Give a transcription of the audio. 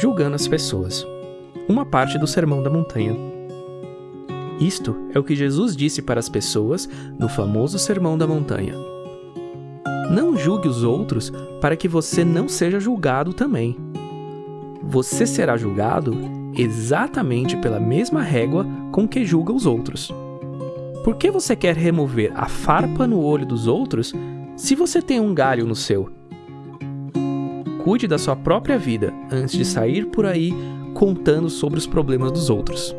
julgando as pessoas. Uma parte do Sermão da Montanha. Isto é o que Jesus disse para as pessoas no famoso Sermão da Montanha. Não julgue os outros para que você não seja julgado também. Você será julgado exatamente pela mesma régua com que julga os outros. Por que você quer remover a farpa no olho dos outros se você tem um galho no seu? Cuide da sua própria vida antes de sair por aí contando sobre os problemas dos outros.